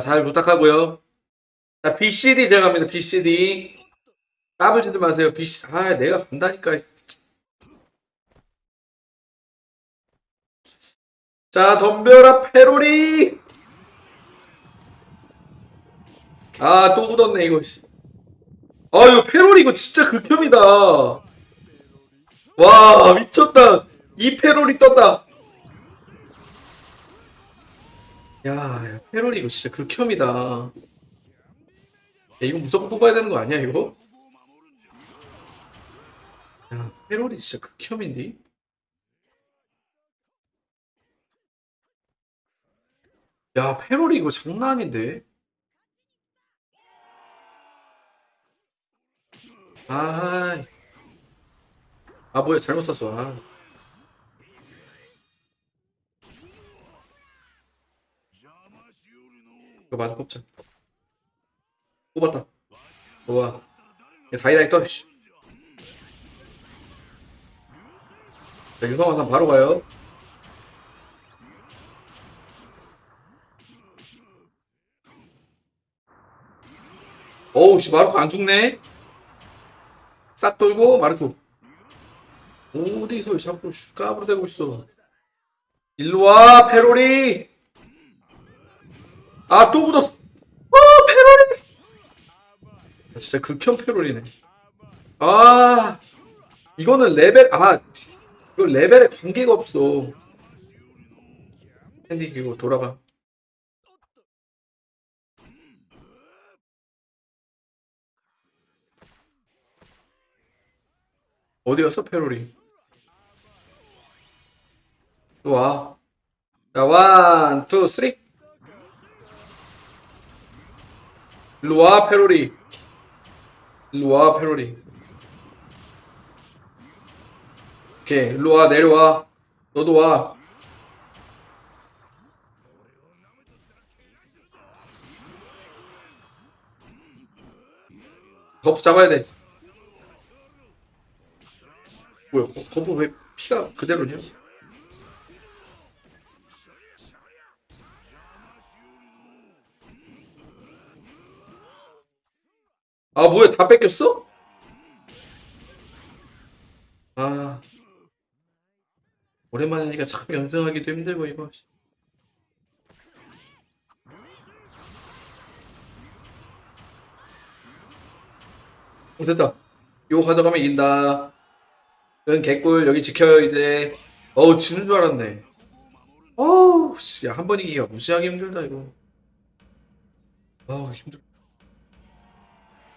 자, 잘 부탁하고요. 자, BCD 제가 갑니다. BCD. 까부지도 마세요. BC. 아, 내가 간다니까. 자, 덤벼라, 페로리! 아, 또 굳었네, 이거. 씨. 아, 이거 페로리 이거 진짜 극혐이다. 와, 미쳤다. 이 페로리 떴다. 야, 야, 페로리 이거 진짜 극혐이다. 야, 이거 무조건 뽑아야 되는 거 아니야, 이거? 야, 페로리 진짜 극혐인데? 야, 페로리 이거 장난 아닌데? 아, 아 뭐야 잘못 썼어. 아. 이거 맞아 뽑자. 뽑았다. 좋아. 야, 다이다이 떠. 씨. 자, 유성화산 바로 가요. 어우, 씨, 마르코 안 죽네? 싹 돌고, 마르코. 어디서 자꾸 까부로 대고 있어. 일로 와, 페로리! 아, 또 묻었어. 아, 페로리! 아, 진짜 극혐 페로리네. 아, 이거는 레벨, 아, 이거 레벨에 관계가 없어. 핸디 이거 돌아가. 어디 갔어, 페로리? 또 와. 자, 원, 투, 쓰리. 와, 페로리. 와, 페로리. 오케이, 일로 와, 내려와. 너도 와. 거프 잡아야 돼. 뭐야, 거- 거프 왜 피가 그대로냐? 아, 뭐야, 다 뺏겼어? 아. 오랜만이니까 참 연승하기도 힘들고, 이거. 어, 됐다. 이거 가져가면 이긴다. 응, 개꿀, 여기 지켜요, 이제. 어우, 지는 줄 알았네. 어우, 씨, 야, 한 번 이기기가 무시하기 힘들다, 이거. 아우, 힘들.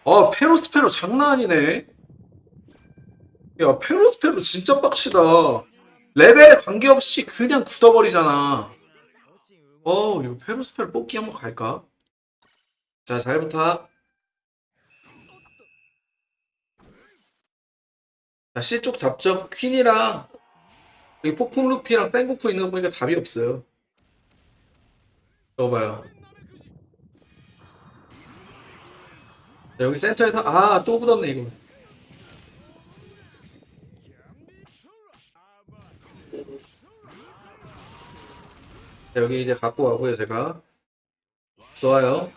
아, 페로스페로 장난 아니네. 야, 페로스페로 진짜 빡치다. 레벨에 관계없이 그냥 굳어버리잖아. 어, 이거 페로스페로 뽑기 한번 갈까? 자, 잘 부탁. 자, C쪽 잡죠. 퀸이랑 여기 폭풍 루피랑 생고쿠 있는 거 보니까 답이 없어요. 넣어봐요. 자, 여기 센터에서 아, 또 굳었네 이거. 자, 여기 이제 갖고 가고요, 제가. 좋아요.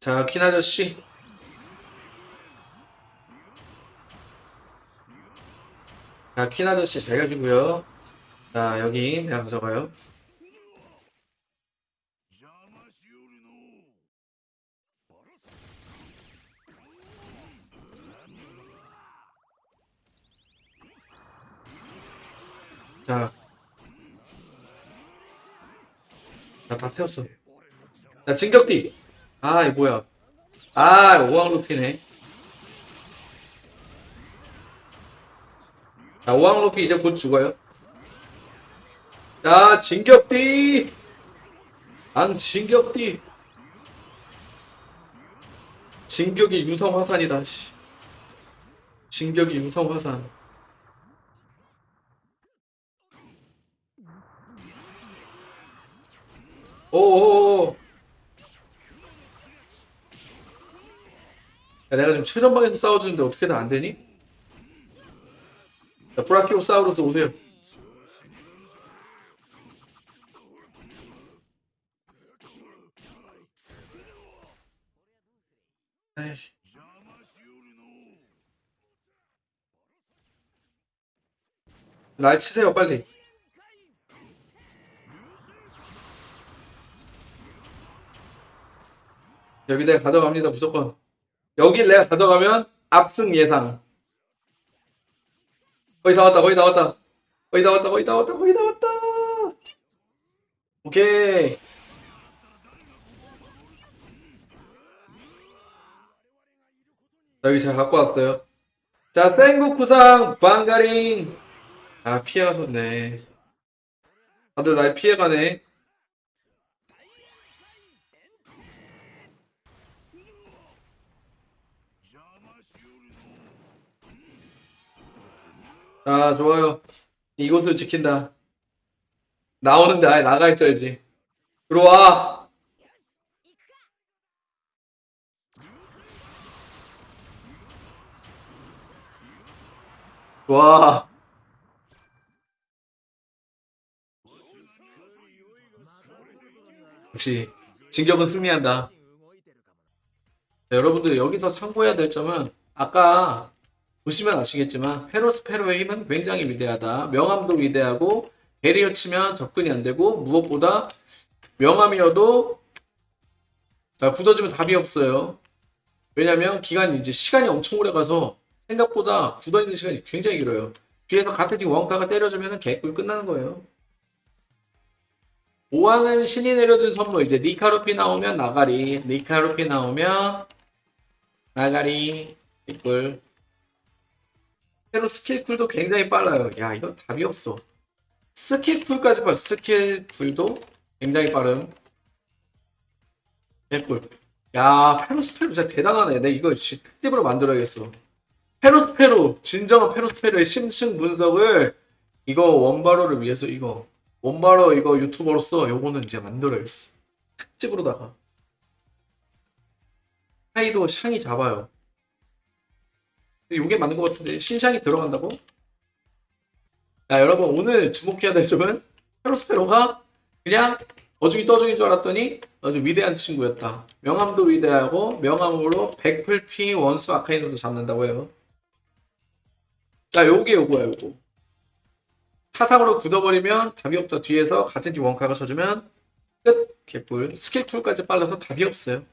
자, 퀸 아저씨. 자, 퀸 아저씨 잘 가지고요. 자, 여기 내가 가져가요. 자. 자, 다 채웠어. 자, 진격띠. 아, 이 뭐야. 아, 오왕 루피네. 자, 오왕 루피 이제 곧 죽어요. 자, 진격띠. 안 진격띠. 진격이 유성 화산이다, 씨. 진격이 유성 화산. 오오오 야 내가 지금 최전방에서 싸워주는데 어떻게든 안되니? 자 브라키오 싸우러서 오세요. 날 치세요 빨리. 여기 내가 가져갑니다 무조건. 여기 내가 가져가면 압승 예상. 거의 다 왔다 거의 다 왔다. 거의 다 왔다 거의 다 왔다 거의 다 왔다. 오케이. 자, 여기 제가 갖고 왔어요. 자 생국구상 방가링. 아 피해가셨네. 다들 날 피해가네 아 좋아요. 이곳을 지킨다. 나오는데 아예 나가 있어야지. 들어와. 와 역시 진격은 승리한다. 자, 여러분들 여기서 참고해야 될 점은 아까 보시면 아시겠지만 페로스페로의 힘은 굉장히 위대하다. 명암도 위대하고 베리어 치면 접근이 안 되고 무엇보다 명암이어도 자 굳어지면 답이 없어요. 왜냐면 기간이 이제 시간이 엄청 오래 가서 생각보다 굳어있는 시간이 굉장히 길어요. 뒤에서 팀 원카가 때려주면 개꿀 끝나는 거예요. 5왕은 신이 내려준 선물 이제 니카루피 나오면 나가리 니카루피 나오면 나가리 개꿀 새로 스킬 쿨도 굉장히 빨라요. 야, 이건 답이 없어. 스킬 쿨까지 봐. 스킬 쿨도 굉장히 빠름. 개꿀. 야, 페로스페로 진짜 대단하네. 내 이거 진짜 특집으로 만들어야겠어. 페로스페로, 진정한 페로스페로의 심층 분석을 이거 원바로를 위해서 이거 원바로 이거 유튜버로서 요거는 이제 만들어야겠어. 특집으로다가. 하이도 샹이 잡아요. 이게 맞는 것 같은데 신상이 들어간다고? 야 여러분 오늘 주목해야 될 점은 페로스페로가 그냥 어중이 떠중인 줄 알았더니 아주 위대한 친구였다. 명함도 위대하고 명함으로 백플피 원수 아카이노도 잡는다고 해요. 자 요게 요거야 요거. 사탕으로 굳어버리면 답이 없다. 뒤에서 같은 팀 원카가 쳐주면 끝 개뿔 스킬 쿨까지 빨라서 답이 없어요.